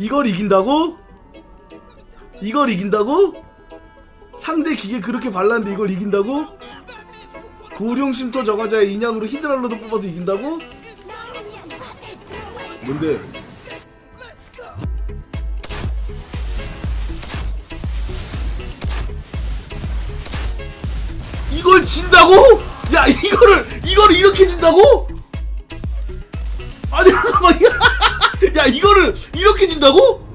이걸 이긴다고? 이걸 이긴다고? 상대 기계 그렇게 발랐는데 이걸 이긴다고? 고룡 쉼터 저가자의 인양으로 히드랄로도 뽑아서 이긴다고? 뭔데? 이걸 진다고? 야 이거를 이거를 이렇게 진다고? 아니 잠깐만 야 이거를 이렇게 진다고?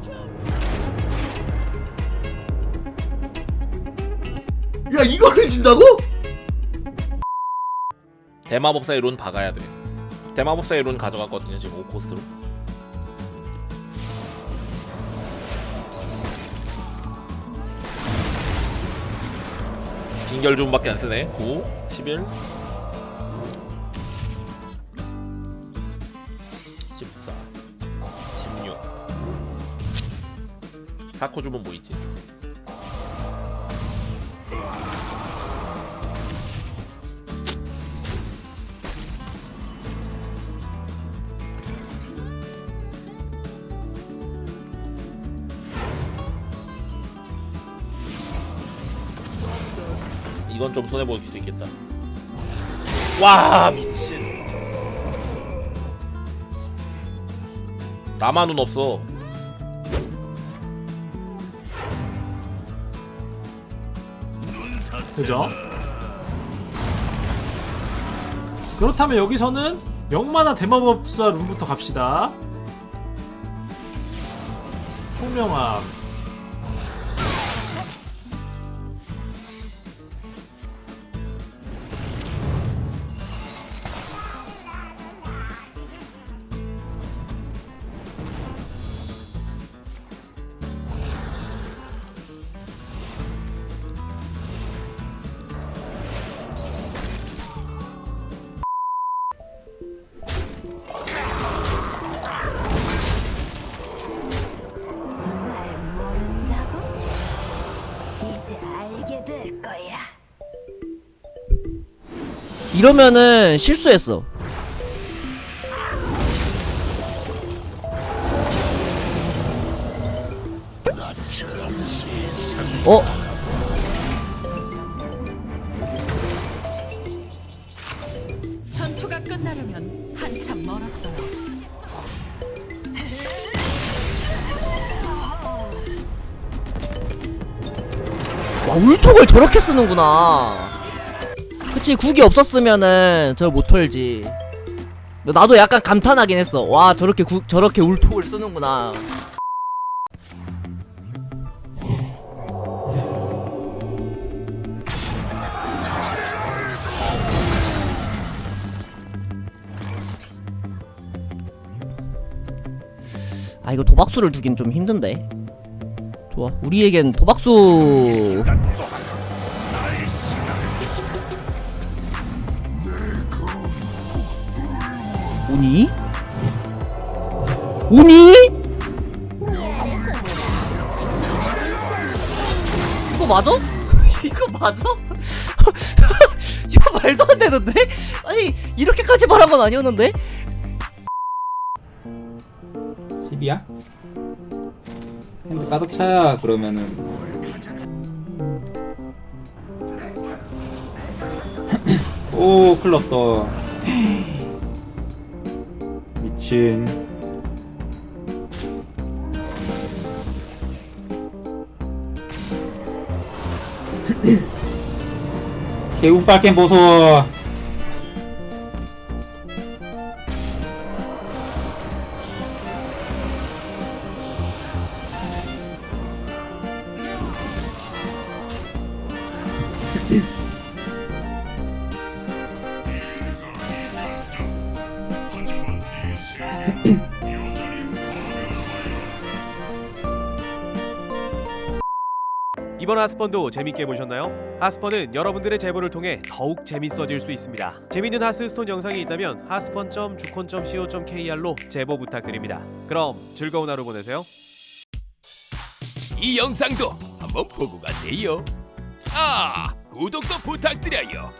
야 이거를 진다고? 대마법사의 룬 박아야 돼. 대마법사의 룬 가져갔거든요 지금 5코스트로. 빙결 줌밖에 안 쓰네. 9, 11, 사코 주문 뭐 있지? 이건 좀 손해 보일 수도 있겠다. 와 미친. 나만은 없어. 그죠? 그렇다면 여기서는 명만화 대마법사 룸부터 갑시다. 총명함. 이러면은 실수했어. 어? 전투가 끝나려면 한참 멀었어요. 와 울톡을 저렇게 쓰는구나. 그치 국이 없었으면은 저걸 못 털지. 나도 약간 감탄하긴 했어. 와 저렇게 국 저렇게 울톡을 쓰는구나. 아 이거 도박수를 두긴 좀 힘든데. 좋아. 우리에겐 도박수 오니? 오니? 이거 맞아? 이거 맞아? 이거 말도 안 되는데? 아니 이렇게까지 말한 건 아니었는데? 집이야? 핸드 가득 차야 그러면은 오 큰일 났다 미친 개운빨캠 보소 이번 하스펀도 재밌게 보셨나요? 하스펀은 여러분들의 제보를 통해 더욱 재밌어질 수 있습니다. 재밌는 하스스톤 영상이 있다면 하스펀.주콘.co.kr로 제보 부탁드립니다. 그럼 즐거운 하루 보내세요. 이 영상도 한번 보고 가세요. 아, 구독도 부탁드려요.